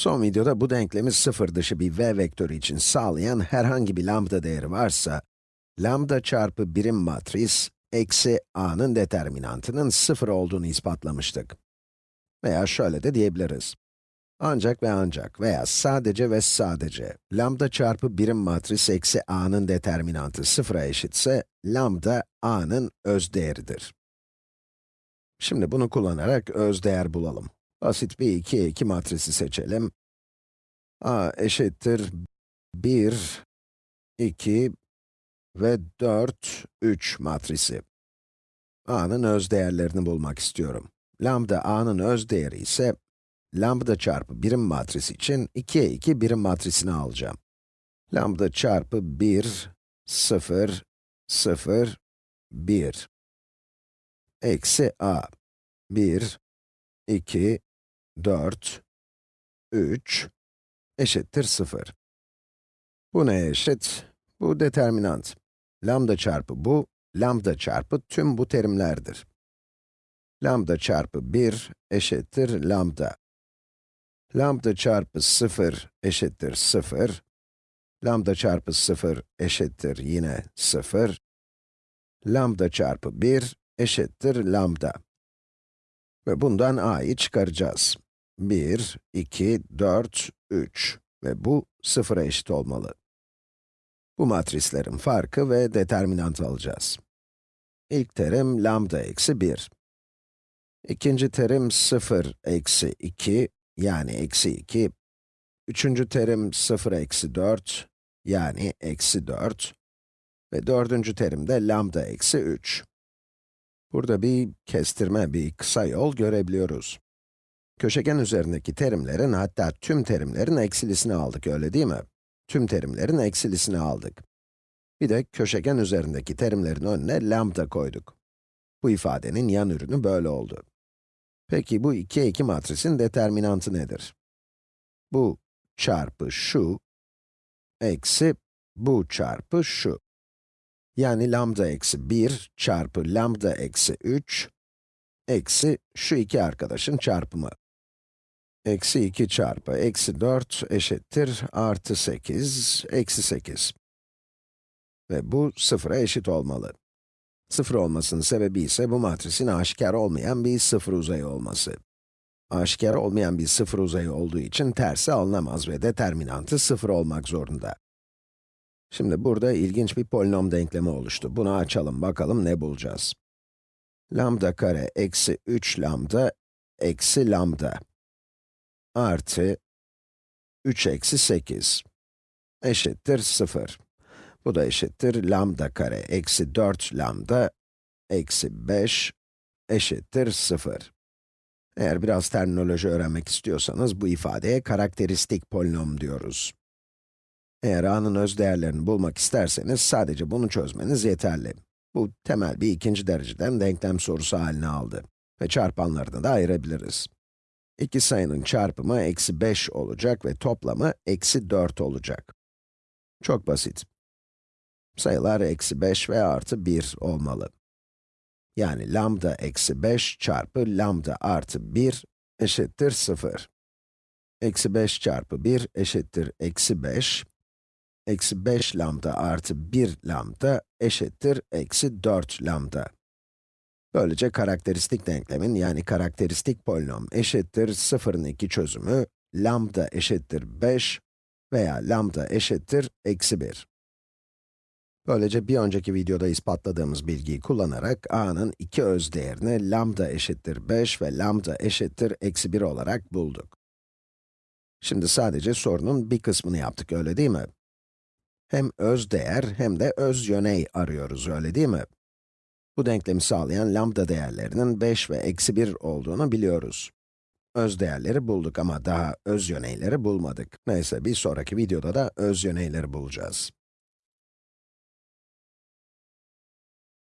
Son videoda bu denklemi sıfır dışı bir v vektörü için sağlayan herhangi bir lambda değeri varsa, lambda çarpı birim matris, eksi a'nın determinantının sıfır olduğunu ispatlamıştık. Veya şöyle de diyebiliriz. Ancak ve ancak veya sadece ve sadece lambda çarpı birim matris eksi a'nın determinantı sıfıra eşitse, lambda a'nın öz değeridir. Şimdi bunu kullanarak öz değer bulalım. Basit bir 2'ye 2 matrisi seçelim. a eşittir 1, 2 ve 4, 3 matrisi. a'nın öz değerlerini bulmak istiyorum. Lambda a'nın öz değeri ise, lambda çarpı birim matrisi için 2'ye 2 birim matrisini alacağım. Lambda çarpı 1, 0, 0, 1 eksi a. 1, 2, 4, 3 eşittir 0. Bu neye eşit? Bu determinant. Lambda çarpı bu, lambda çarpı tüm bu terimlerdir. Lambda çarpı 1 eşittir lambda. Lambda çarpı 0 eşittir 0. Lambda çarpı 0 eşittir yine 0. Lambda çarpı 1 eşittir lambda. Ve bundan a'yı çıkaracağız. 1, 2, 4, 3 ve bu sıfıra eşit olmalı. Bu matrislerin farkı ve determinantı alacağız. İlk terim lambda eksi 1. İkinci terim 0 eksi 2, yani eksi 2. Üçüncü terim 0 eksi 4, yani eksi 4. Ve dördüncü terim de lambda eksi 3. Burada bir kestirme, bir kısa yol görebiliyoruz. Köşegen üzerindeki terimlerin, hatta tüm terimlerin eksilisini aldık, öyle değil mi? Tüm terimlerin eksilisini aldık. Bir de köşegen üzerindeki terimlerin önüne lambda koyduk. Bu ifadenin yan ürünü böyle oldu. Peki bu 2'ye 2 matrisin determinantı nedir? Bu çarpı şu, eksi bu çarpı şu. Yani lambda eksi 1 çarpı lambda eksi 3, eksi şu iki arkadaşın çarpımı. Eksi 2 çarpı eksi 4 eşittir artı 8, eksi 8. Ve bu sıfıra eşit olmalı. Sıfır olmasının sebebi ise bu matrisin aşikar olmayan bir sıfır uzayı olması. Aşikar olmayan bir sıfır uzayı olduğu için tersi alınamaz ve determinantı sıfır olmak zorunda. Şimdi burada ilginç bir polinom denklemi oluştu. Bunu açalım, bakalım ne bulacağız. Lambda kare eksi 3 lambda eksi lambda artı 3 eksi 8 eşittir 0. Bu da eşittir lambda kare eksi 4 lambda eksi 5 eşittir 0. Eğer biraz terminoloji öğrenmek istiyorsanız bu ifadeye karakteristik polinom diyoruz. Eğer a'nın öz değerlerini bulmak isterseniz sadece bunu çözmeniz yeterli. Bu temel bir ikinci dereceden denklem sorusu haline aldı. Ve çarpanlarını da ayırabiliriz. İki sayının çarpımı eksi 5 olacak ve toplamı eksi 4 olacak. Çok basit. Sayılar eksi 5 ve artı 1 olmalı. Yani lambda eksi 5 çarpı lambda artı 1 eşittir 0. Eksi 5 çarpı 1 eşittir eksi 5 eksi 5 lambda artı 1 lambda eşittir eksi 4 lambda. Böylece karakteristik denklemin yani karakteristik polinom eşittir 0'ın 2 çözümü lambda eşittir 5 veya lambda eşittir eksi 1. Böylece bir önceki videoda ispatladığımız bilgiyi kullanarak a'nın iki öz değerini lambda eşittir 5 ve lambda eşittir eksi 1 olarak bulduk. Şimdi sadece sorunun bir kısmını yaptık, öyle değil mi? Hem öz değer hem de öz yöney arıyoruz, öyle değil mi? Bu denklemi sağlayan lambda değerlerinin 5 ve eksi 1 olduğunu biliyoruz. Öz değerleri bulduk ama daha öz yöneyleri bulmadık. Neyse, bir sonraki videoda da öz yöneyleri bulacağız.